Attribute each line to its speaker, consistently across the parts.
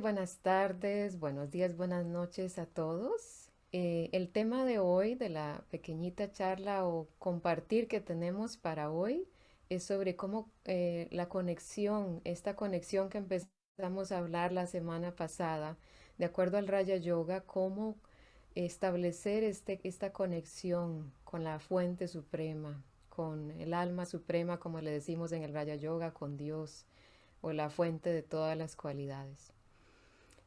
Speaker 1: Buenas tardes, buenos días, buenas noches a todos. Eh, el tema de hoy, de la pequeñita charla o compartir que tenemos para hoy, es sobre cómo eh, la conexión, esta conexión que empezamos a hablar la semana pasada, de acuerdo al Raya Yoga, cómo establecer este, esta conexión con la fuente suprema, con el alma suprema, como le decimos en el Raya Yoga, con Dios o la fuente de todas las cualidades.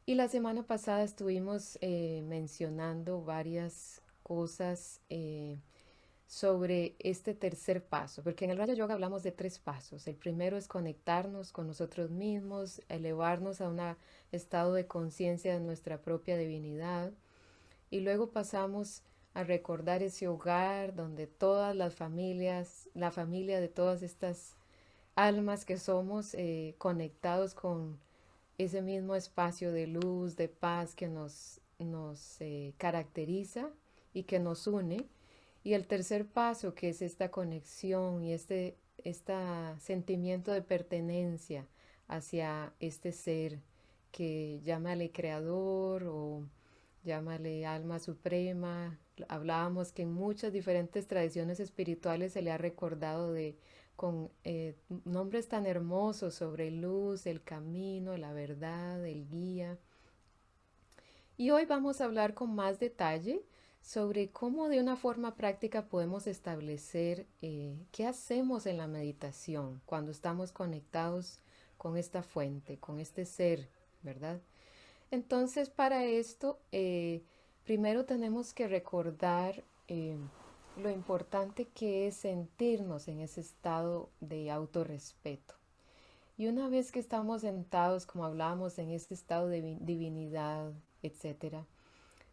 Speaker 1: Y la semana pasada estuvimos eh, mencionando varias cosas eh, sobre este tercer paso, porque en el Raja Yoga hablamos de tres pasos. El primero es conectarnos con nosotros mismos, elevarnos a un estado de conciencia de nuestra propia divinidad. Y luego pasamos a recordar ese hogar donde todas las familias, la familia de todas estas almas que somos eh, conectados con ese mismo espacio de luz, de paz que nos, nos eh, caracteriza y que nos une. Y el tercer paso, que es esta conexión y este, este sentimiento de pertenencia hacia este ser que llámale creador o llámale alma suprema. Hablábamos que en muchas diferentes tradiciones espirituales se le ha recordado de con eh, nombres tan hermosos sobre luz, el camino, la verdad, el guía. Y hoy vamos a hablar con más detalle sobre cómo de una forma práctica podemos establecer eh, qué hacemos en la meditación cuando estamos conectados con esta fuente, con este ser, ¿verdad? Entonces, para esto, eh, primero tenemos que recordar lo importante que es sentirnos en ese estado de autorrespeto. Y una vez que estamos sentados, como hablábamos, en este estado de divinidad, etc.,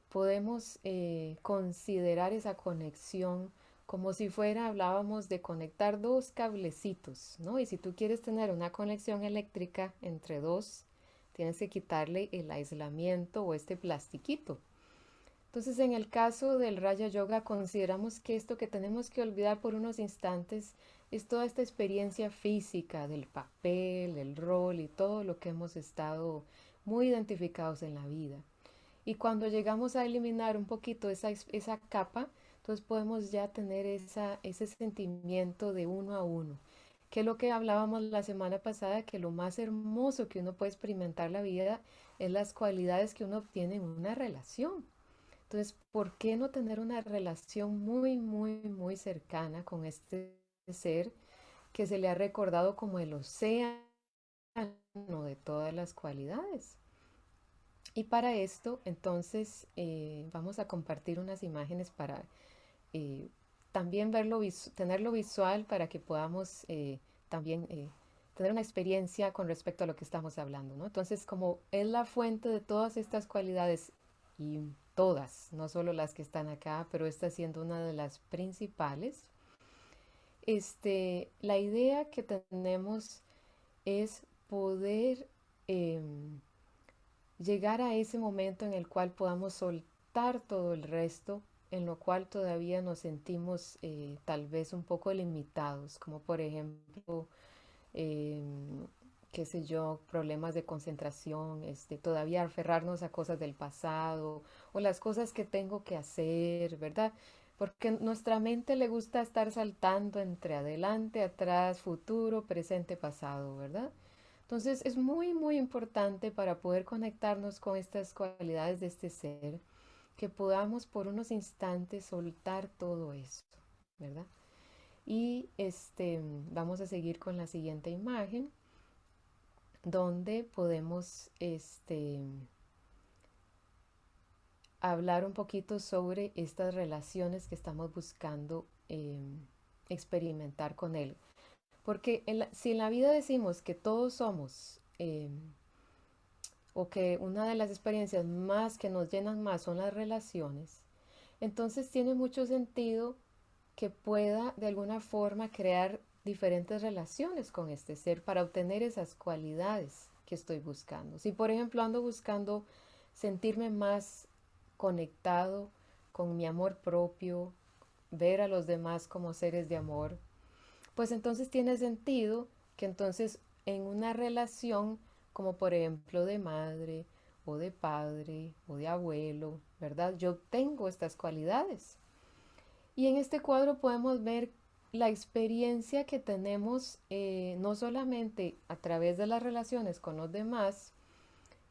Speaker 1: podemos eh, considerar esa conexión como si fuera, hablábamos de conectar dos cablecitos, ¿no? Y si tú quieres tener una conexión eléctrica entre dos, tienes que quitarle el aislamiento o este plastiquito, entonces, en el caso del Raya Yoga, consideramos que esto que tenemos que olvidar por unos instantes es toda esta experiencia física del papel, el rol y todo lo que hemos estado muy identificados en la vida. Y cuando llegamos a eliminar un poquito esa, esa capa, entonces podemos ya tener ese sentimiento de uno a uno, que es lo que hablábamos la semana pasada, que lo más hermoso que uno puede experimentar la vida es las cualidades que uno obtiene en una relación. Entonces, ¿por qué no tener una relación muy, muy, muy cercana con este ser que se le ha recordado como el océano de todas las cualidades? Y para esto, entonces, eh, vamos a compartir unas imágenes para eh, también verlo, tenerlo visual para que podamos eh, también tener una experiencia con respecto a lo que estamos hablando, ¿no? Entonces, como es la fuente de todas estas cualidades y todas, no solo las que están acá, pero esta siendo una de las principales. Este, la idea que tenemos es poder em, llegar a ese momento en el cual podamos soltar todo el resto, en lo cual todavía nos sentimos eh, tal vez un poco limitados, como por ejemplo em, qué sé yo, problemas de concentración, este, todavía aferrarnos a cosas del pasado o las cosas que tengo que hacer, ¿verdad? Porque nuestra mente le gusta estar saltando entre adelante, atrás, futuro, presente, pasado, ¿verdad? Entonces es muy, muy importante para poder conectarnos con estas cualidades de este ser, que podamos por unos instantes soltar todo eso, ¿verdad? Y este, vamos a seguir con la siguiente imagen donde podemos este, hablar un poquito sobre estas relaciones que estamos buscando em, experimentar con él. Porque si en la vida decimos que todos somos, em, o que una de las experiencias más que nos llenan más son las relaciones, entonces tiene mucho sentido que pueda de alguna forma crear diferentes relaciones con este ser para obtener esas cualidades que estoy buscando. Si por ejemplo ando buscando sentirme más conectado con mi amor propio, ver a los demás como seres de amor, pues entonces tiene sentido que entonces en una relación como por ejemplo de madre o de padre o de abuelo, ¿verdad? Yo tengo estas cualidades. Y en este cuadro podemos ver la experiencia que tenemos eh, no solamente a través de las relaciones con los demás,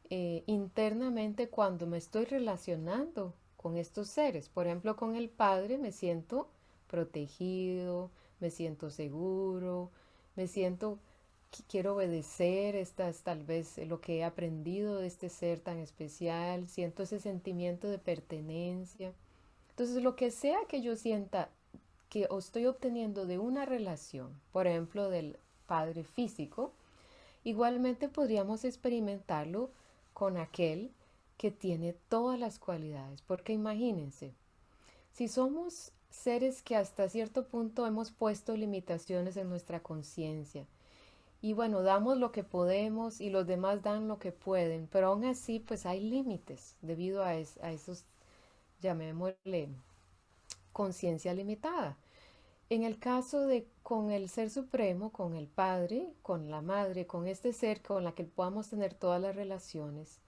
Speaker 1: eh, internamente cuando me estoy relacionando con estos seres. Por ejemplo, con el Padre me siento protegido, me siento seguro, me siento que quiero obedecer estas tal vez lo que he aprendido de este ser tan especial, siento ese sentimiento de pertenencia. Entonces, lo que sea que yo sienta que estoy obteniendo de una relación, por ejemplo, del padre físico, igualmente podríamos experimentarlo con aquel que tiene todas las cualidades. Porque imagínense, si somos seres que hasta cierto punto hemos puesto limitaciones en nuestra conciencia, y bueno, damos lo que podemos y los demás dan lo que pueden, pero aún así pues hay límites debido a, a esos, llamémosle, conciencia limitada. En el caso de con el Ser Supremo, con el Padre, con la Madre, con este ser con la que podamos tener todas las relaciones,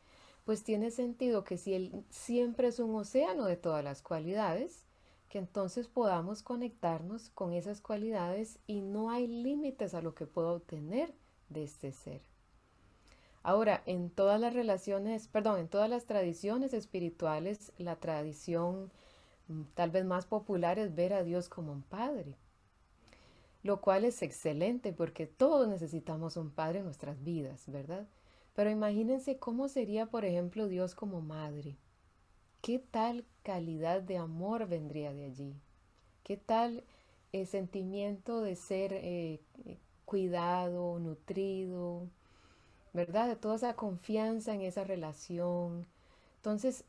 Speaker 1: pues tiene sentido que si Él siempre es un océano de todas las cualidades, que entonces podamos conectarnos con esas cualidades y no hay límites a lo que puedo obtener de este ser. Ahora, en todas las relaciones, perdón, en todas las tradiciones espirituales, la tradición tal vez más popular es ver a Dios como un padre, lo cual es excelente porque todos necesitamos un padre en nuestras vidas, ¿verdad? Pero imagínense cómo sería, por ejemplo, Dios como madre. ¿Qué tal calidad de amor vendría de allí? ¿Qué tal el sentimiento de ser eh, cuidado, nutrido, ¿verdad? De toda esa confianza en esa relación. Entonces,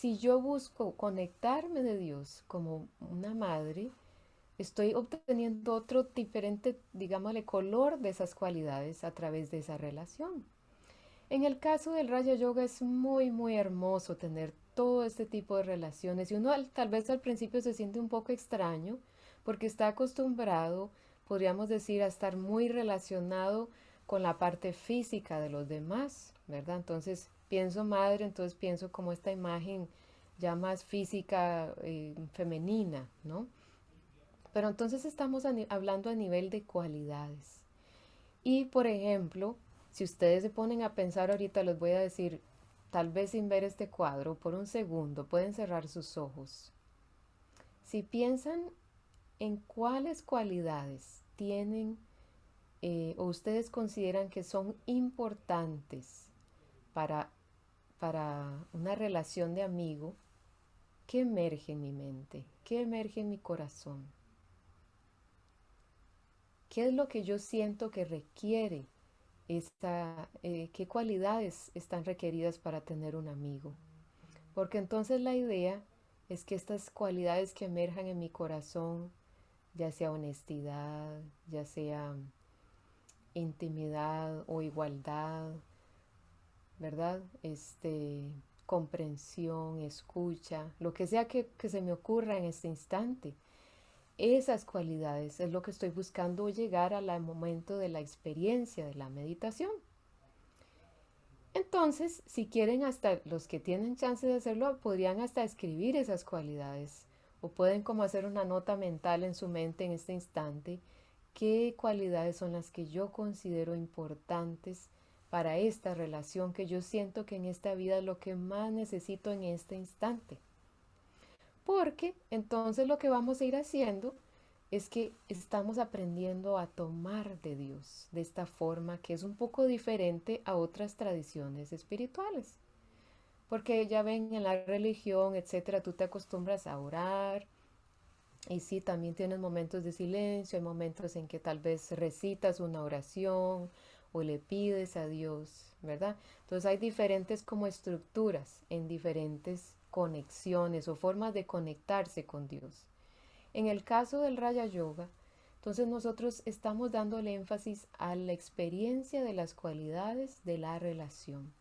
Speaker 1: si yo busco conectarme de Dios como una madre, estoy obteniendo otro diferente, digámosle, color de esas cualidades a través de esa relación. En el caso del Raya Yoga es muy, muy hermoso tener todo este tipo de relaciones y uno tal vez al principio se siente un poco extraño porque está acostumbrado, podríamos decir, a estar muy relacionado con la parte física de los demás, ¿verdad? Entonces, pienso madre, entonces pienso como esta imagen ya más física, eh, femenina, ¿no? Pero entonces estamos hablando a nivel de cualidades. Y por ejemplo, si ustedes se ponen a pensar ahorita, les voy a decir, tal vez sin ver este cuadro, por un segundo, pueden cerrar sus ojos. Si piensan en cuáles cualidades tienen eh, o ustedes consideran que son importantes para para una relación de amigo, ¿qué emerge en mi mente? ¿Qué emerge en mi corazón? ¿Qué es lo que yo siento que requiere esta, eh, qué cualidades están requeridas para tener un amigo? Porque entonces la idea es que estas cualidades que emerjan en mi corazón, ya sea honestidad, ya sea intimidad o igualdad ¿verdad? Este, comprensión, escucha, lo que sea que, que se me ocurra en este instante. Esas cualidades es lo que estoy buscando llegar al momento de la experiencia de la meditación. Entonces, si quieren hasta los que tienen chance de hacerlo, podrían hasta escribir esas cualidades o pueden como hacer una nota mental en su mente en este instante, qué cualidades son las que yo considero importantes para esta relación que yo siento que en esta vida es lo que más necesito en este instante. Porque entonces lo que vamos a ir haciendo es que estamos aprendiendo a tomar de Dios de esta forma que es un poco diferente a otras tradiciones espirituales. Porque ya ven en la religión, etcétera, tú te acostumbras a orar. Y sí, también tienes momentos de silencio, hay momentos en que tal vez recitas una oración o le pides a Dios, ¿verdad? Entonces hay diferentes como estructuras en diferentes conexiones o formas de conectarse con Dios. En el caso del Raya Yoga, entonces nosotros estamos dándole énfasis a la experiencia de las cualidades de la relación.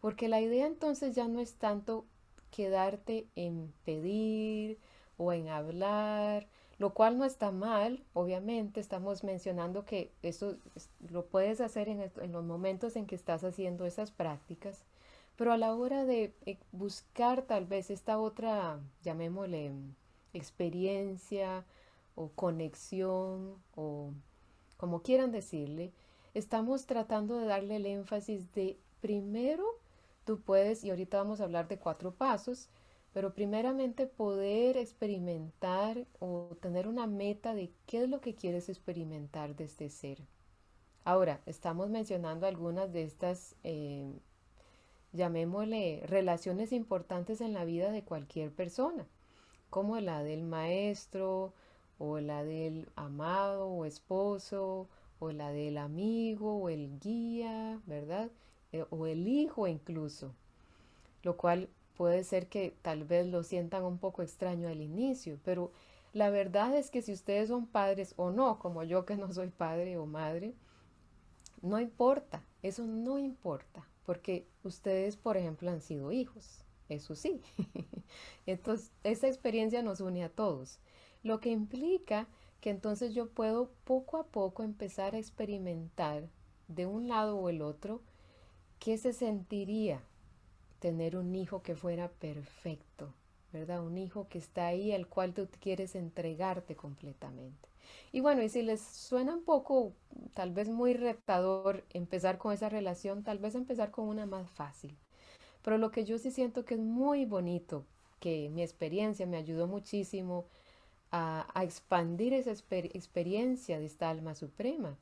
Speaker 1: Porque la idea entonces ya no es tanto quedarte en pedir o en hablar lo cual no está mal, obviamente estamos mencionando que eso lo puedes hacer en, los momentos en que estás haciendo esas prácticas, pero a la hora de eh, buscar tal vez esta otra, llamémosle, experiencia o conexión o como quieran decirle, estamos tratando de darle el énfasis de primero tú puedes, y ahorita vamos a hablar de cuatro pasos, pero primeramente poder experimentar o tener una meta de qué es lo que quieres experimentar desde ser. Ahora, estamos mencionando algunas de estas eh, llamémosle, relaciones importantes en la vida de cualquier persona, como la del maestro, o la del amado o esposo, o la del amigo, o el guía, ¿verdad? Eh, o el hijo incluso, lo cual puede ser que tal vez lo sientan un poco extraño al inicio, pero la verdad es que si ustedes son padres o no, como yo que no soy padre o madre, no importa, eso no importa porque ustedes, por ejemplo, han sido hijos, eso sí. entonces, esa experiencia nos une a todos, lo que implica que entonces yo puedo poco a poco empezar a experimentar de un lado o el otro qué se sentiría tener un hijo que fuera perfecto, ¿verdad? Un hijo que está ahí al cual tú quieres entregarte completamente. Y bueno, y si les suena un poco, tal vez muy retador empezar con esa relación, tal vez empezar con una más fácil. Pero lo que yo sí siento que es muy bonito, que mi experiencia me ayudó muchísimo a, expandir esa experiencia de esta alma suprema,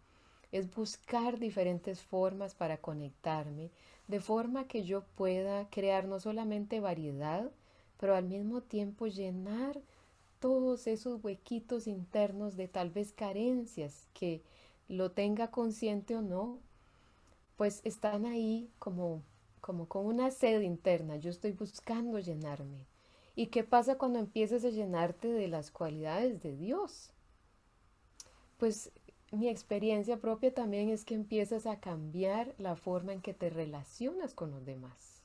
Speaker 1: es buscar diferentes formas para conectarme, de forma que yo pueda crear no solamente variedad, pero al mismo tiempo llenar todos esos huequitos internos de tal vez carencias que lo tenga consciente o no, pues están ahí como, como con una sed interna. Yo estoy buscando llenarme. ¿Y qué pasa cuando empiezas a llenarte de las cualidades de Dios? Pues mi experiencia propia también es que empiezas a cambiar la forma en que te relacionas con los demás.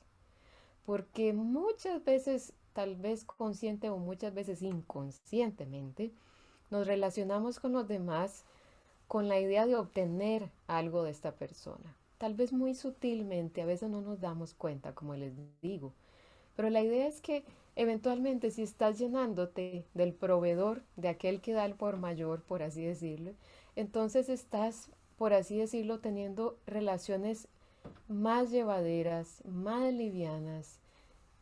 Speaker 1: Porque muchas veces tal vez consciente o muchas veces inconscientemente, nos relacionamos con los demás con la idea de obtener algo de esta persona. Tal vez muy sutilmente, a veces no nos damos cuenta, como les digo. Pero la idea es que eventualmente si estás llenándote del proveedor, de aquel que da el por mayor, por así decirlo, entonces estás, por así decirlo, teniendo relaciones más llevaderas, más livianas,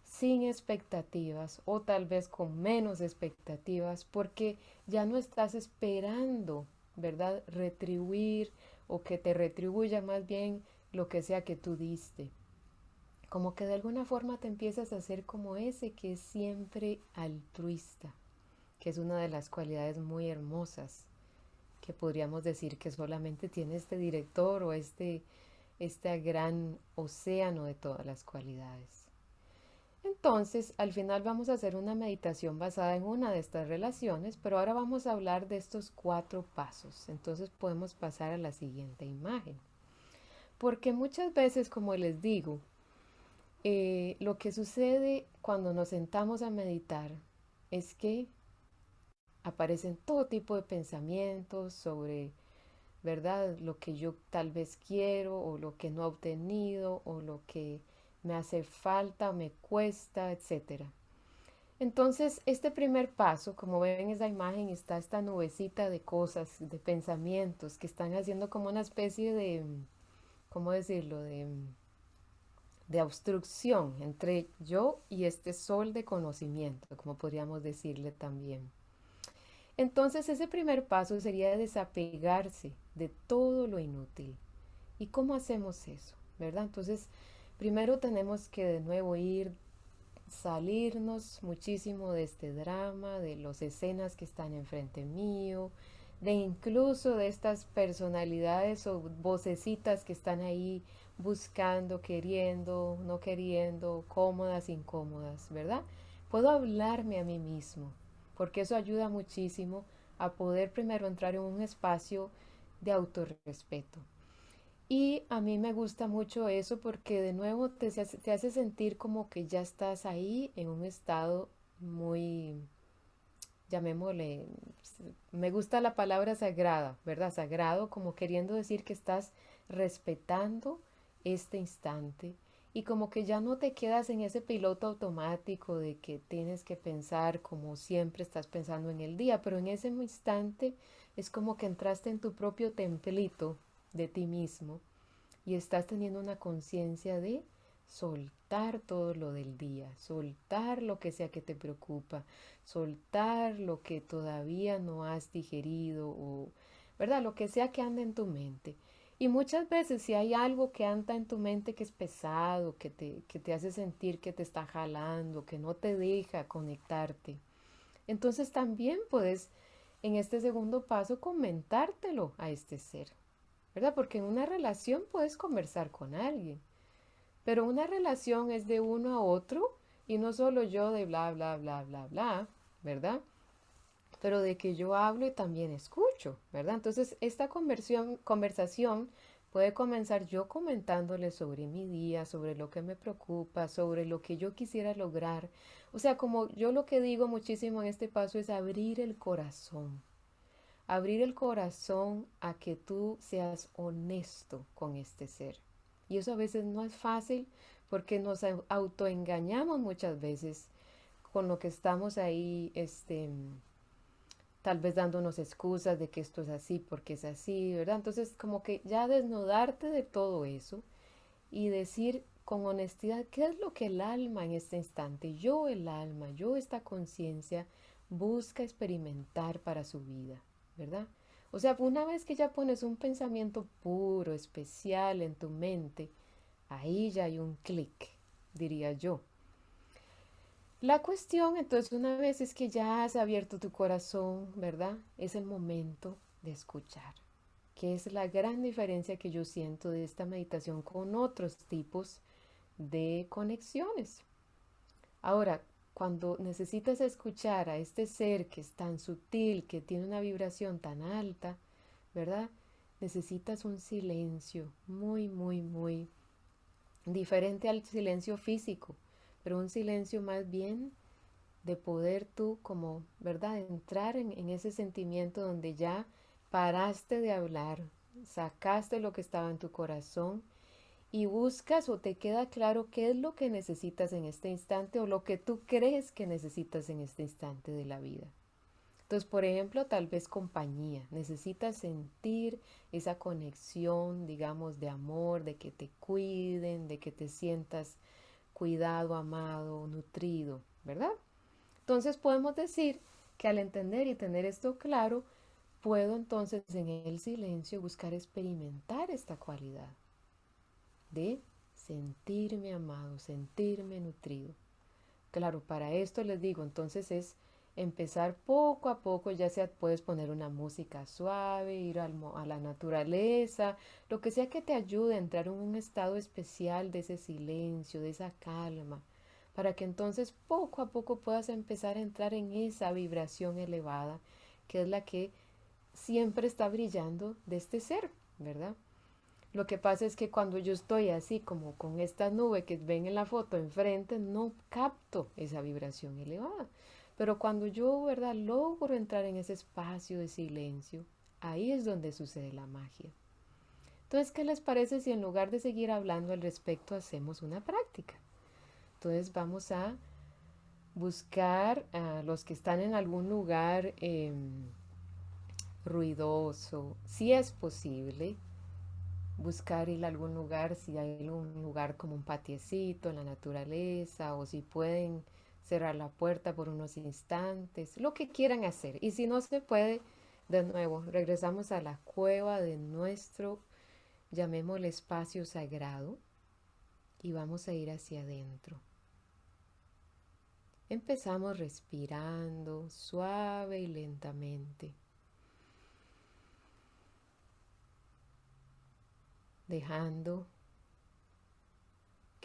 Speaker 1: sin expectativas o tal vez con menos expectativas porque ya no estás esperando, ¿verdad? Retribuir o que te retribuya más bien lo que sea que tú diste. Como que de alguna forma te empiezas a ser como ese que es siempre altruista, que es una de las cualidades muy hermosas que podríamos decir que solamente tiene este director o este, este gran océano de todas las cualidades. Entonces, al final vamos a hacer una meditación basada en una de estas relaciones, pero ahora vamos a hablar de estos cuatro pasos. Entonces podemos pasar a la siguiente imagen. Porque muchas veces, como les digo, eh, lo que sucede cuando nos sentamos a meditar es que aparecen todo tipo de pensamientos sobre, ¿verdad? Lo que yo tal vez quiero o lo que no he obtenido o lo que me hace falta, me cuesta, etc. Entonces, este primer paso, como ven en esa imagen, está esta nubecita de cosas, de pensamientos que están haciendo como una especie de, ¿cómo decirlo?, de, de obstrucción entre yo y este sol de conocimiento, como podríamos decirle también. Entonces, ese primer paso sería desapegarse de todo lo inútil. ¿Y cómo hacemos eso? ¿Verdad? Entonces, Primero tenemos que de nuevo ir, salirnos muchísimo de este drama, de las escenas que están enfrente mío, de incluso de estas personalidades o vocecitas que están ahí buscando, queriendo, no queriendo, cómodas, incómodas, ¿verdad? Puedo hablarme a mí mismo, porque eso ayuda muchísimo a poder primero entrar en un espacio de autorrespeto. Y a mí me gusta mucho eso porque de nuevo te, te hace sentir como que ya estás ahí en un estado muy, llamémosle, me gusta la palabra sagrada, ¿verdad? Sagrado como queriendo decir que estás respetando este instante y como que ya no te quedas en ese piloto automático de que tienes que pensar como siempre estás pensando en el día, pero en ese instante es como que entraste en tu propio templito de ti mismo y estás teniendo una conciencia de soltar todo lo del día, soltar lo que sea que te preocupa, soltar lo que todavía no has digerido o, ¿verdad? Lo que sea que ande en tu mente. Y muchas veces si hay algo que anda en tu mente que es pesado, que te, que te hace sentir que te está jalando, que no te deja conectarte, entonces también puedes en este segundo paso comentártelo a este ser, ¿verdad? Porque en una relación puedes conversar con alguien, pero una relación es de uno a otro y no solo yo de bla, bla, bla, bla, bla, ¿verdad? Pero de que yo hablo y también escucho, ¿verdad? Entonces, esta conversión, conversación puede comenzar yo comentándole sobre mi día, sobre lo que me preocupa, sobre lo que yo quisiera lograr. O sea, como yo lo que digo muchísimo en este paso es abrir el corazón. Abrir el corazón a que tú seas honesto con este ser. Y eso a veces no es fácil porque nos autoengañamos muchas veces con lo que estamos ahí, este, tal vez dándonos excusas de que esto es así porque es así, ¿verdad? Entonces, como que ya desnudarte de todo eso y decir con honestidad qué es lo que el alma en este instante, yo el alma, yo esta conciencia, busca experimentar para su vida, ¿verdad? O sea, una vez que ya pones un pensamiento puro, especial en tu mente, ahí ya hay un clic, diría yo. La cuestión entonces una vez es que ya has abierto tu corazón, ¿verdad? Es el momento de escuchar, que es la gran diferencia que yo siento de esta meditación con otros tipos de conexiones. Ahora, cuando necesitas escuchar a este ser que es tan sutil, que tiene una vibración tan alta, ¿verdad? Necesitas un silencio muy, muy, muy diferente al silencio físico, pero un silencio más bien de poder tú como, ¿verdad? Entrar en, ese sentimiento donde ya paraste de hablar, sacaste lo que estaba en tu corazón y buscas o te queda claro qué es lo que necesitas en este instante o lo que tú crees que necesitas en este instante de la vida. Entonces, por ejemplo, tal vez compañía. Necesitas sentir esa conexión, digamos, de amor, de que te cuiden, de que te sientas cuidado, amado, nutrido, ¿verdad? Entonces podemos decir que al entender y tener esto claro, puedo entonces en el silencio buscar experimentar esta cualidad de sentirme amado, sentirme nutrido. Claro, para esto les digo, entonces es empezar poco a poco, ya sea puedes poner una música suave, ir a la naturaleza, lo que sea que te ayude a entrar en un estado especial de ese silencio, de esa calma, para que entonces poco a poco puedas empezar a entrar en esa vibración elevada, que es la que siempre está brillando de este ser, ¿verdad? Lo que pasa es que cuando yo estoy así como con esta nube que ven en la foto enfrente, no capto esa vibración elevada. Pero cuando yo, ¿verdad?, logro entrar en ese espacio de silencio, ahí es donde sucede la magia. Entonces, ¿qué les parece si en lugar de seguir hablando al respecto hacemos una práctica? Entonces vamos a buscar a los que están en algún lugar em, ruidoso, si es posible, buscar ir a algún lugar, si hay un lugar como un patiecito en la naturaleza o si pueden cerrar la puerta por unos instantes, lo que quieran hacer. Y si no se puede, de nuevo, regresamos a la cueva de nuestro, llamémosle espacio sagrado, y vamos a ir hacia adentro. Empezamos respirando suave y lentamente. Dejando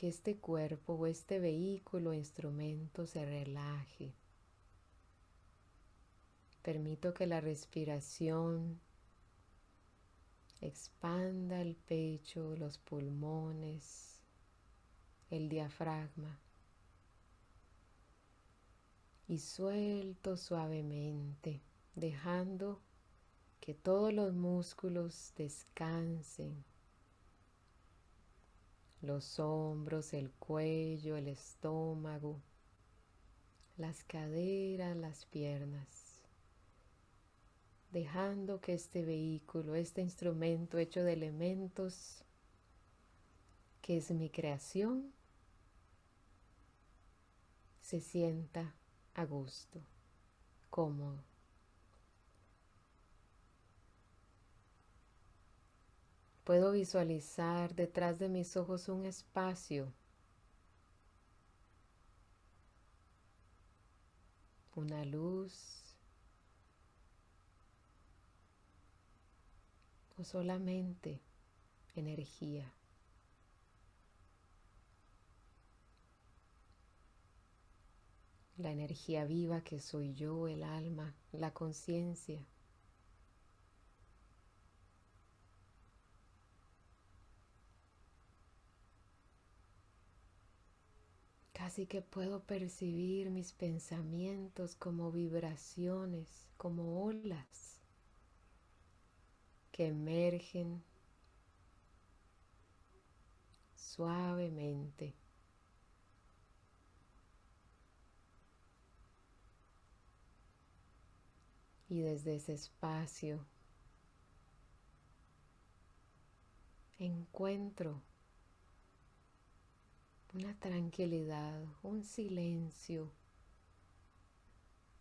Speaker 1: que este cuerpo o este vehículo o instrumento se relaje. Permito que la respiración expanda el pecho, los pulmones, el diafragma. y suelto suavemente, dejando que todos los músculos descansen. Los hombros, el cuello, el estómago, las caderas, las piernas. Dejando que este vehículo, este instrumento hecho de elementos, que es mi creación, se sienta a gusto, cómodo. Puedo visualizar detrás de mis ojos un espacio, una luz o solamente energía. la energía viva que soy yo, el alma, la conciencia. Casi que puedo percibir mis pensamientos como vibraciones, como olas que emergen suavemente. Y desde ese espacio encuentro una tranquilidad, un silencio,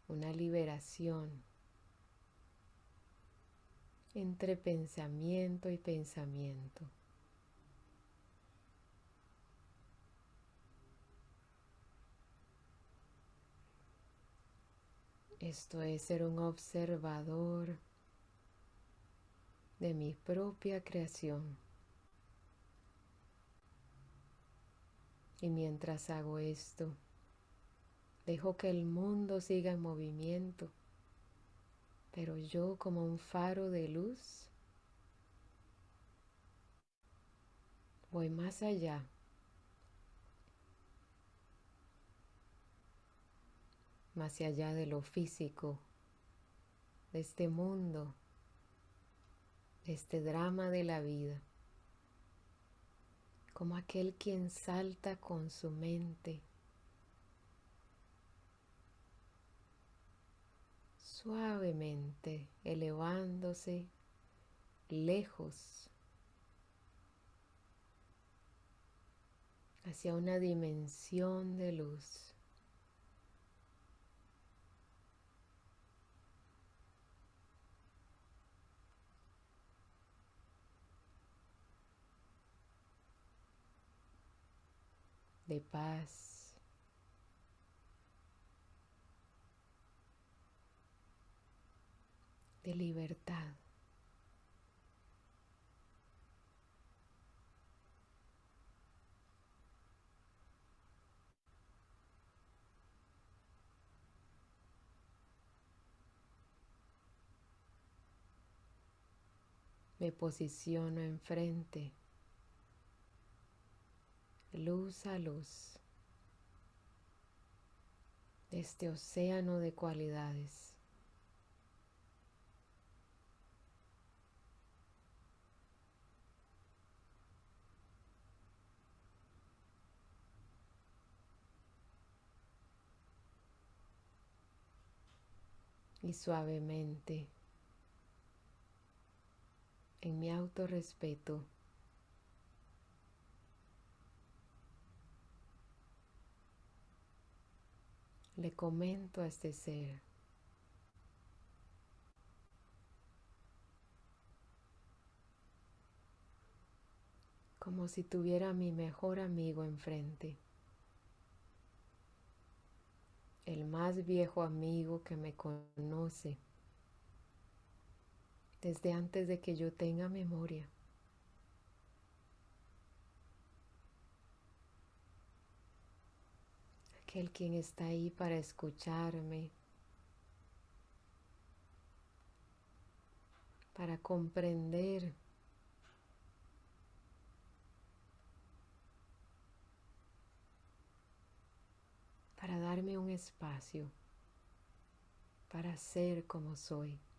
Speaker 1: una liberación entre pensamiento y pensamiento. Esto es ser un observador de mi propia creación. Y mientras hago esto, dejo que el mundo siga en movimiento, pero yo como un faro de luz voy más allá. Más allá de lo físico, de este mundo, de este drama de la vida, como aquel quien salta con su mente, suavemente elevándose lejos hacia una dimensión de luz. De paz. de libertad. Me posiciono enfrente luz a luz este océano de cualidades. Y suavemente, en mi autorrespeto, le comento a este ser. Como si tuviera a mi mejor amigo enfrente, el más viejo amigo que me conoce. Desde antes de que yo tenga memoria. Aquel quien está ahí para escucharme, para comprender, para darme un espacio para ser como soy.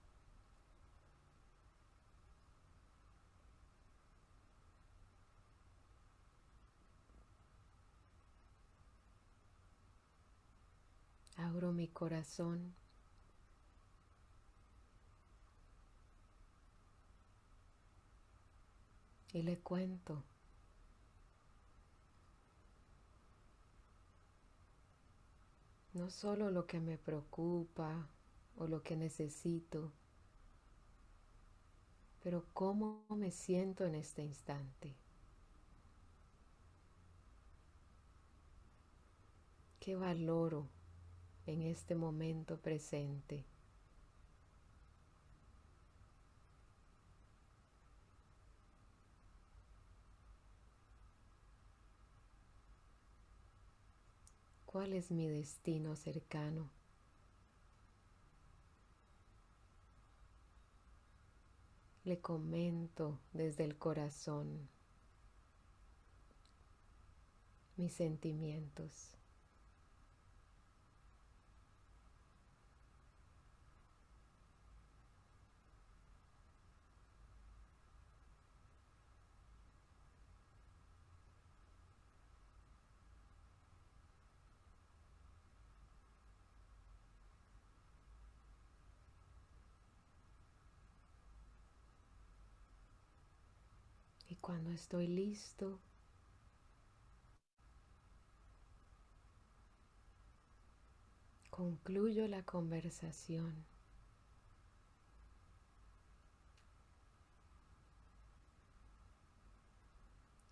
Speaker 1: Abro mi corazón. Y le cuento. No solo lo que me preocupa o lo que necesito, pero cómo me siento en este instante. ¿Qué valoro en este momento presente? ¿Cuál es mi destino cercano? Le comento desde el corazón mis sentimientos. Y cuando estoy listo, concluyo la conversación.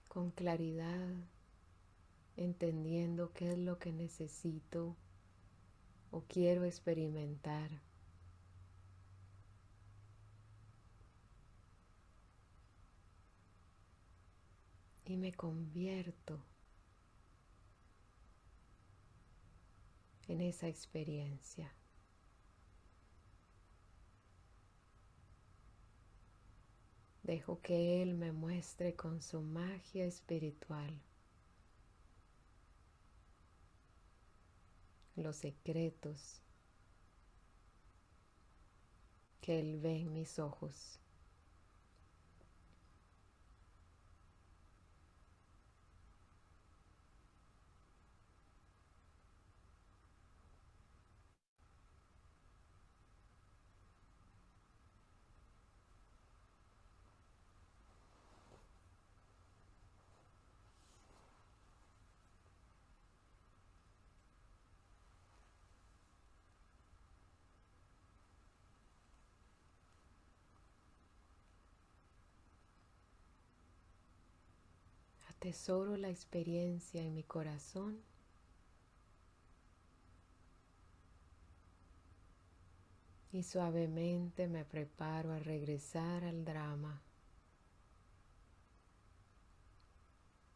Speaker 1: con claridad, entendiendo qué es lo que necesito o quiero experimentar. Y me convierto en esa experiencia. Dejo que Él me muestre con su magia espiritual los secretos que Él ve en mis ojos. Tesoro la experiencia en mi corazón. Y suavemente me preparo a regresar al drama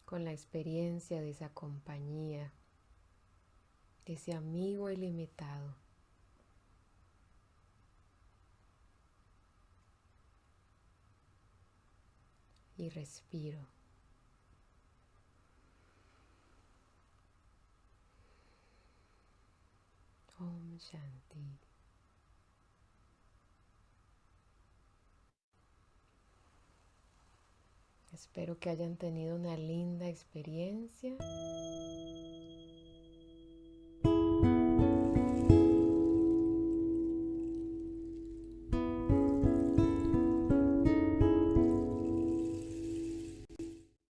Speaker 1: con la experiencia de esa compañía, de ese amigo ilimitado. Y respiro. Espero que hayan tenido una linda experiencia